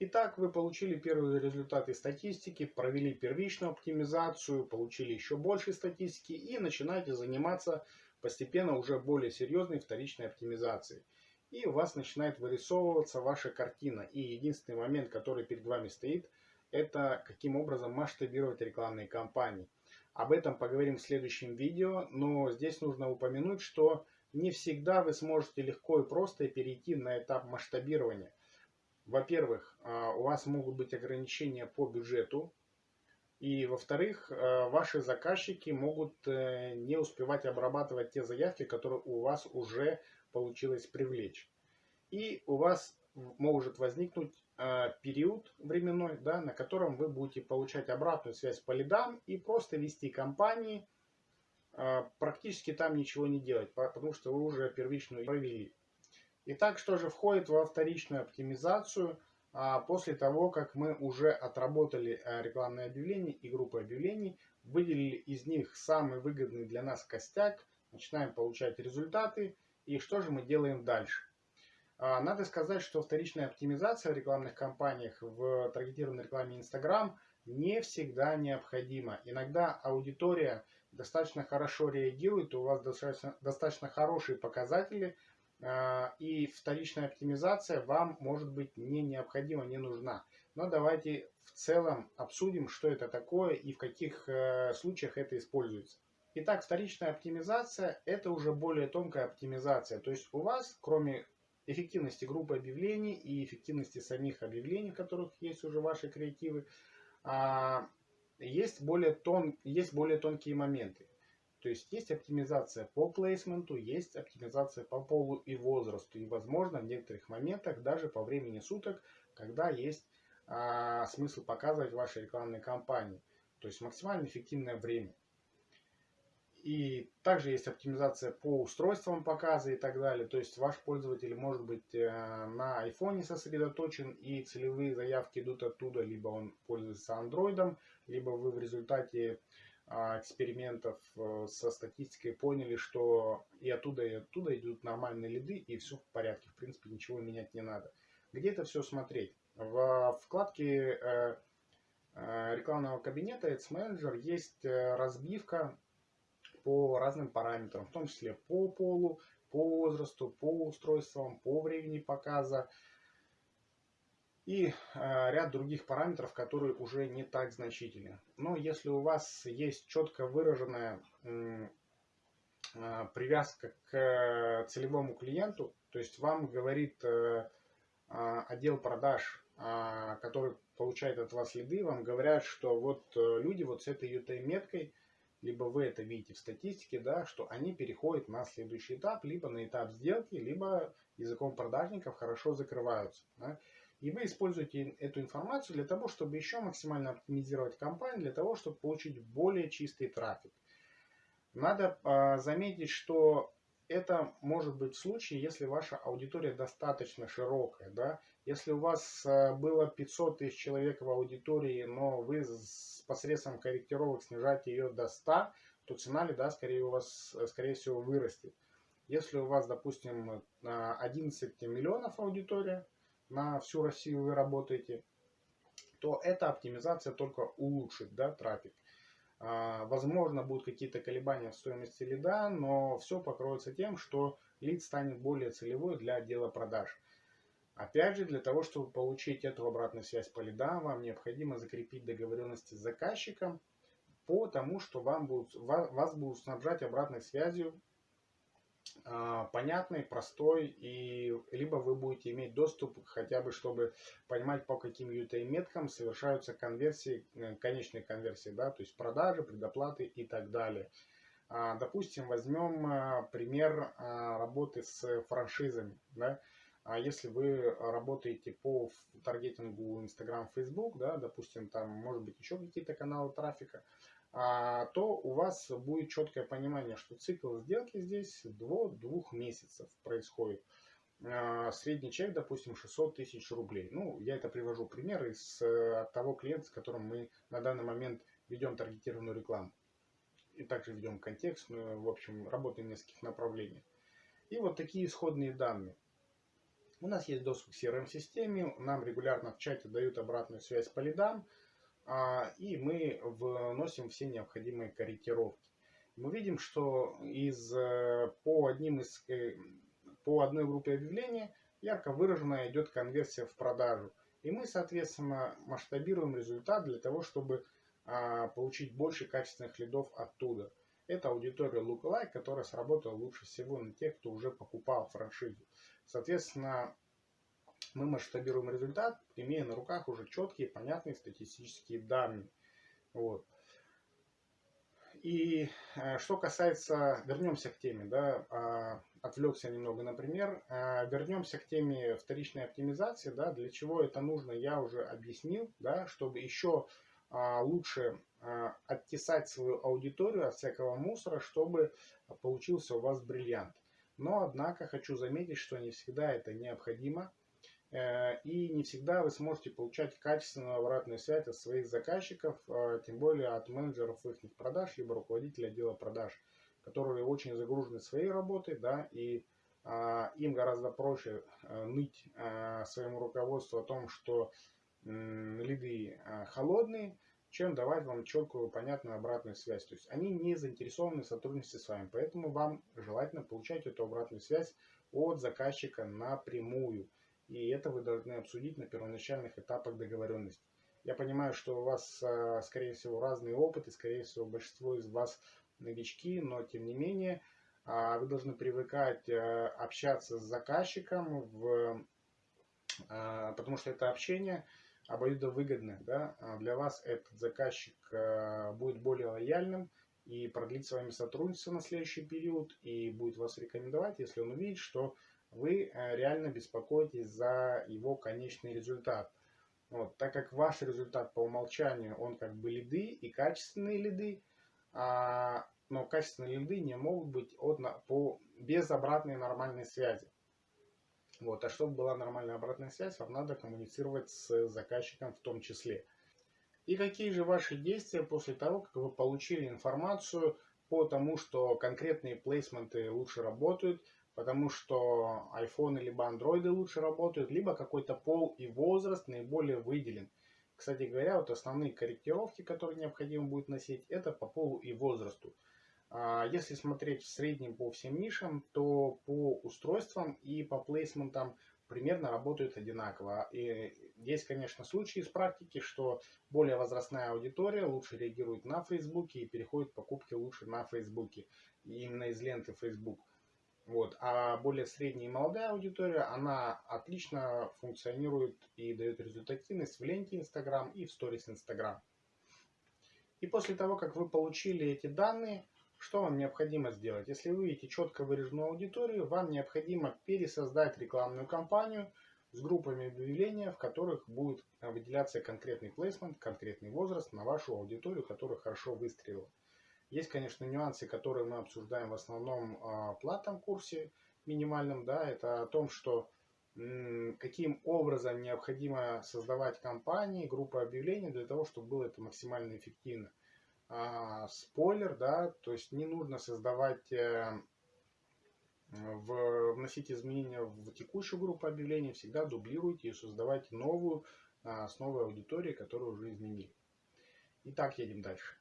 Итак, вы получили первые результаты статистики, провели первичную оптимизацию, получили еще больше статистики и начинаете заниматься постепенно уже более серьезной вторичной оптимизацией. И у вас начинает вырисовываться ваша картина. И единственный момент, который перед вами стоит, это каким образом масштабировать рекламные кампании. Об этом поговорим в следующем видео, но здесь нужно упомянуть, что не всегда вы сможете легко и просто перейти на этап масштабирования – во-первых, а, у вас могут быть ограничения по бюджету. И, во-вторых, а, ваши заказчики могут э, не успевать обрабатывать те заявки, которые у вас уже получилось привлечь. И у вас может возникнуть а, период временной, да, на котором вы будете получать обратную связь по лидам и просто вести компании, практически там ничего не делать, потому что вы уже первичную провели. Итак, что же входит во вторичную оптимизацию а, после того, как мы уже отработали э, рекламные объявления и группы объявлений, выделили из них самый выгодный для нас костяк, начинаем получать результаты и что же мы делаем дальше. А, надо сказать, что вторичная оптимизация в рекламных кампаниях в таргетированной рекламе Instagram не всегда необходима. Иногда аудитория достаточно хорошо реагирует, у вас достаточно, достаточно хорошие показатели – а, и вторичная оптимизация вам может быть не необходима, не нужна. Но давайте в целом обсудим, что это такое и в каких э, случаях это используется. Итак, вторичная оптимизация – это уже более тонкая оптимизация. То есть у вас, кроме эффективности группы объявлений и эффективности самих объявлений, в которых есть уже ваши креативы, а, есть более, тон, есть более тонкие моменты. То есть есть оптимизация по плейсменту, есть оптимизация по полу и возрасту. И возможно в некоторых моментах даже по времени суток, когда есть а, смысл показывать ваши рекламные кампании. То есть максимально эффективное время. И также есть оптимизация по устройствам показа и так далее. То есть ваш пользователь может быть э, на iPhone сосредоточен и целевые заявки идут оттуда, либо он пользуется Android, либо вы в результате экспериментов э, со статистикой поняли, что и оттуда, и оттуда идут нормальные лиды, и все в порядке. В принципе, ничего менять не надо. Где это все смотреть? В вкладке э, э, рекламного кабинета Ads Manager есть разбивка по разным параметрам, в том числе по полу, по возрасту, по устройствам, по времени показа, и э, ряд других параметров, которые уже не так значительны. Но если у вас есть четко выраженная э, привязка к целевому клиенту, то есть вам говорит э, отдел продаж, который получает от вас лиды, вам говорят, что вот люди вот с этой UTM-меткой, либо вы это видите в статистике, да, что они переходят на следующий этап, либо на этап сделки, либо языком продажников хорошо закрываются. Да. И вы используете эту информацию для того, чтобы еще максимально оптимизировать кампанию, для того, чтобы получить более чистый трафик. Надо э, заметить, что это может быть в случае, если ваша аудитория достаточно широкая. Да? Если у вас э, было 500 тысяч человек в аудитории, но вы с посредством корректировок снижаете ее до 100, то цена лида скорее у вас, скорее всего, вырастет. Если у вас, допустим, 11 миллионов аудитория, на всю Россию вы работаете, то эта оптимизация только улучшит да, трафик. А, возможно, будут какие-то колебания в стоимости лида, но все покроется тем, что лид станет более целевой для отдела продаж. Опять же, для того, чтобы получить эту обратную связь по лидам, вам необходимо закрепить договоренности с заказчиком по тому, что вам будут, вас будут снабжать обратной связью понятный, простой, и либо вы будете иметь доступ хотя бы, чтобы понимать, по каким UTM-меткам совершаются конверсии, э, конечные конверсии, да, то есть продажи, предоплаты и так далее. А, допустим, возьмем а, пример работы с франшизами. Да. Если вы работаете по таргетингу Instagram, Facebook, да, допустим, там может быть еще какие-то каналы трафика, а, то у вас будет четкое понимание, что цикл сделки здесь до двух месяцев происходит. А, средний чек, допустим, 600 тысяч рублей. Ну, я это привожу пример из э, от того клиента, с которым мы на данный момент ведем таргетированную рекламу. И также ведем контекстную, в общем, работаем в нескольких направлениях. И вот такие исходные данные. У нас есть доступ к CRM-системе, нам регулярно в чате дают обратную связь по лидам, а, и мы вносим все необходимые корректировки. Мы видим, что из, э, по, одним из, э, по одной группе объявлений ярко выраженная идет конверсия в продажу. И мы, соответственно, масштабируем результат для того, чтобы а, получить больше качественных лидов оттуда. Это аудитория Lookalike, которая сработала лучше всего на тех, кто уже покупал франшизу. Соответственно, мы масштабируем результат, имея на руках уже четкие, понятные статистические данные. Вот. И э, что касается, вернемся к теме, да, э, отвлекся немного, например, э, вернемся к теме вторичной оптимизации, да, для чего это нужно, я уже объяснил, да, чтобы еще э, лучше оттесать свою аудиторию от всякого мусора, чтобы получился у вас бриллиант. Но, однако, хочу заметить, что не всегда это необходимо. Э, и не всегда вы сможете получать качественную обратную связь от своих заказчиков, э, тем более от менеджеров их продаж, либо руководителя отдела продаж, которые очень загружены своей работой, да, и а, им гораздо проще а, ныть своему руководству о том, что лиды холодные, чем давать вам четкую, понятную обратную связь. То есть они не заинтересованы в сотрудничестве с вами, поэтому вам желательно получать эту обратную связь от заказчика напрямую. И это вы должны обсудить на первоначальных этапах договоренности. Я понимаю, что у вас, а, скорее всего, разный опыт, и, скорее всего, большинство из вас новички, но, тем не менее, а, вы должны привыкать а, общаться с заказчиком, в, потому что это общение обоюдовыгодное. Да? Для вас этот заказчик будет более лояльным и продлит с вами сотрудничество на следующий период, и будет вас рекомендовать, если он увидит, что вы э, реально беспокоитесь за его конечный результат. Вот, так как ваш результат по умолчанию, он как бы лиды и качественные лиды, а, но качественные лиды не могут быть от, по, без обратной нормальной связи. Вот, а чтобы была нормальная обратная связь, вам надо коммуницировать с заказчиком в том числе. И какие же ваши действия после того, как вы получили информацию по тому, что конкретные плейсменты лучше работают, потому что iPhone либо Android лучше работают, либо какой-то пол и возраст наиболее выделен. Кстати говоря, вот основные корректировки, которые необходимо будет носить, это по полу и возрасту. А если смотреть в среднем по всем нишам, то по устройствам и по плейсментам примерно работают одинаково. И есть, конечно, случаи из практики, что более возрастная аудитория лучше реагирует на Фейсбуке и переходит покупки лучше на Фейсбуке. Именно из ленты Facebook. Вот. А более средняя и молодая аудитория, она отлично функционирует и дает результативность в ленте Instagram и в сторис Instagram. И после того, как вы получили эти данные, что вам необходимо сделать? Если вы видите четко выраженную аудиторию, вам необходимо пересоздать рекламную кампанию с группами объявления, в которых будет выделяться конкретный плейсмент, конкретный возраст на вашу аудиторию, которая хорошо выстрелила. Есть, конечно, нюансы, которые мы обсуждаем в основном в платном курсе минимальном. Да, это о том, что каким образом необходимо создавать кампании, группы объявлений для того, чтобы было это максимально эффективно. А, спойлер, да, то есть не нужно создавать, э, в, вносить изменения в текущую группу объявлений, всегда дублируйте и создавайте новую а, с новой аудиторией, которую уже изменили. Итак, едем дальше.